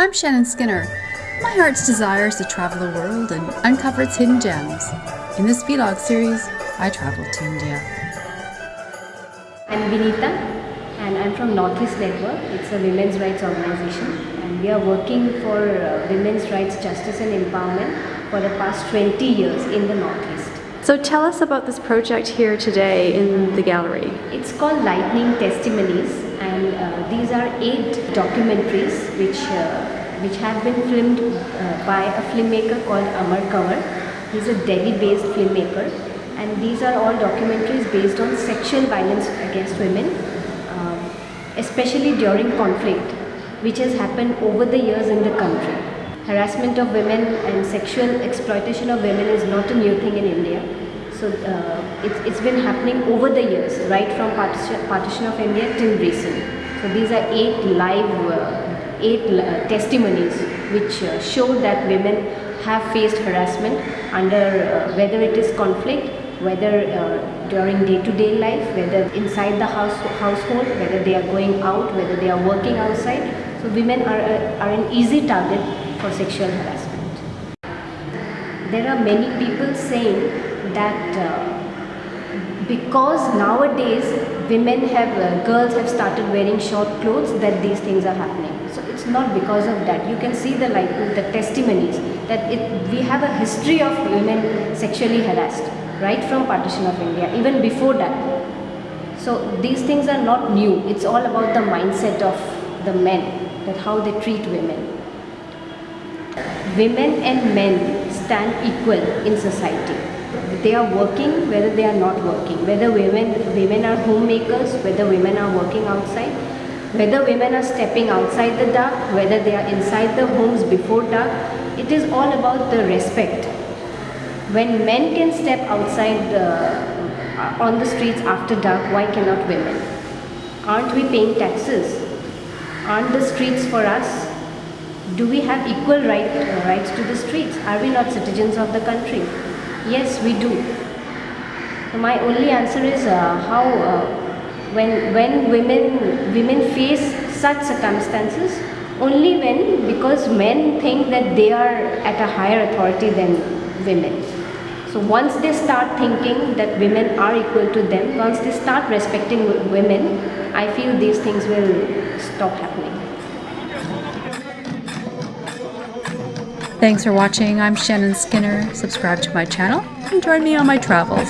I'm Shannon Skinner. My heart's desire is to travel the world and uncover its hidden gems. In this vlog series, I traveled to India. I'm Vinita and I'm from Northeast Network. It's a women's rights organization and we are working for uh, women's rights justice and empowerment for the past 20 years in the Northeast. So tell us about this project here today in the gallery. It's called Lightning Testimonies and uh, these are eight documentaries which, uh, which have been filmed uh, by a filmmaker called Amar Kanwar. He's a Delhi-based filmmaker and these are all documentaries based on sexual violence against women, uh, especially during conflict which has happened over the years in the country. Harassment of women and sexual exploitation of women is not a new thing in India. So uh, it's, it's been happening over the years, right from partition, partition of India till recent. So these are eight live, uh, eight uh, testimonies which uh, show that women have faced harassment under uh, whether it is conflict, whether uh, during day-to-day -day life, whether inside the house, household, whether they are going out, whether they are working outside. So women are, are an easy target for sexual harassment. There are many people saying that uh, because nowadays women have, uh, girls have started wearing short clothes that these things are happening. So it's not because of that. You can see the like the testimonies that it, we have a history of women sexually harassed right from partition of India, even before that. So these things are not new. It's all about the mindset of the men, that how they treat women. Women and men stand equal in society they are working, whether they are not working, whether women, women are homemakers, whether women are working outside, whether women are stepping outside the dark, whether they are inside the homes before dark, it is all about the respect. When men can step outside uh, on the streets after dark, why cannot women? Aren't we paying taxes? Aren't the streets for us? Do we have equal right, uh, rights to the streets? Are we not citizens of the country? Yes, we do. So my only answer is uh, how uh, when when women women face such circumstances only when because men think that they are at a higher authority than women. So once they start thinking that women are equal to them, once they start respecting women, I feel these things will stop happening. Thanks for watching. I'm Shannon Skinner. Subscribe to my channel and join me on my travels.